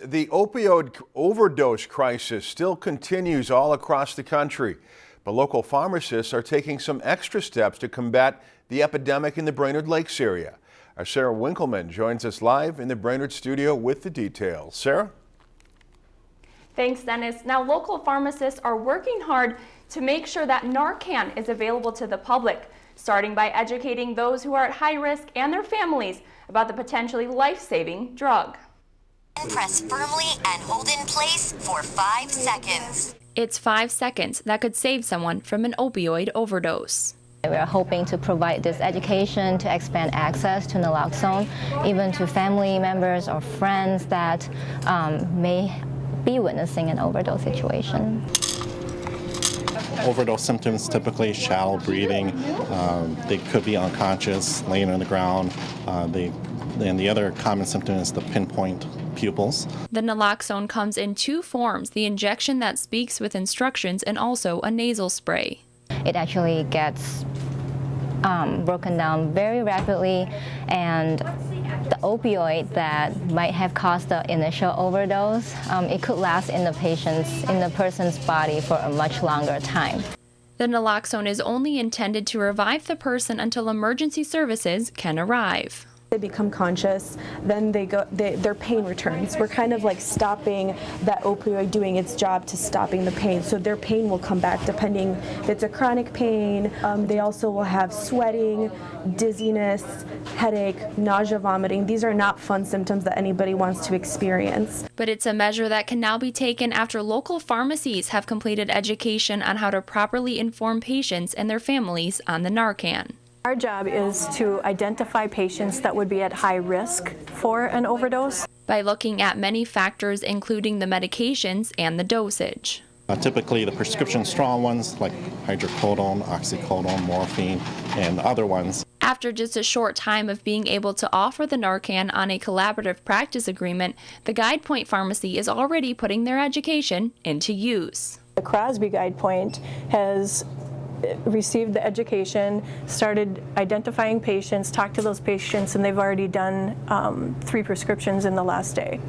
The opioid overdose crisis still continues all across the country, but local pharmacists are taking some extra steps to combat the epidemic in the Brainerd Lakes area. Our Sarah Winkleman joins us live in the Brainerd studio with the details. Sarah? Thanks, Dennis. Now, local pharmacists are working hard to make sure that Narcan is available to the public, starting by educating those who are at high risk and their families about the potentially life-saving drug. Press firmly and hold in place for five seconds. It's five seconds that could save someone from an opioid overdose. We are hoping to provide this education to expand access to naloxone, even to family members or friends that um, may be witnessing an overdose situation. Overdose symptoms typically shallow breathing. Um, they could be unconscious, laying on the ground. Uh, they, and the other common symptom is the pinpoint pupils. The naloxone comes in two forms, the injection that speaks with instructions and also a nasal spray. It actually gets um, broken down very rapidly and the opioid that might have caused the initial overdose, um, it could last in the patient's, in the person's body for a much longer time. The naloxone is only intended to revive the person until emergency services can arrive. They become conscious, then they go, they, their pain returns. We're kind of like stopping that opioid doing its job to stopping the pain. So their pain will come back depending if it's a chronic pain. Um, they also will have sweating, dizziness, headache, nausea, vomiting. These are not fun symptoms that anybody wants to experience. But it's a measure that can now be taken after local pharmacies have completed education on how to properly inform patients and their families on the Narcan. Our job is to identify patients that would be at high risk for an overdose. By looking at many factors including the medications and the dosage. Uh, typically the prescription strong ones like hydrocodone, oxycodone, morphine, and other ones. After just a short time of being able to offer the Narcan on a collaborative practice agreement, the Guidepoint Pharmacy is already putting their education into use. The Crosby Guidepoint has received the education, started identifying patients, talked to those patients, and they've already done um, three prescriptions in the last day.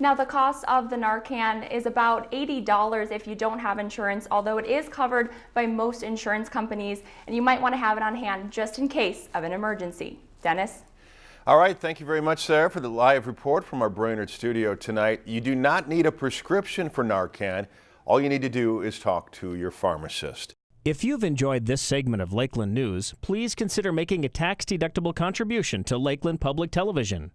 Now the cost of the Narcan is about $80 if you don't have insurance, although it is covered by most insurance companies, and you might want to have it on hand just in case of an emergency. Dennis? All right, thank you very much, Sarah, for the live report from our Brainerd studio tonight. You do not need a prescription for Narcan. All you need to do is talk to your pharmacist. If you've enjoyed this segment of Lakeland News, please consider making a tax-deductible contribution to Lakeland Public Television.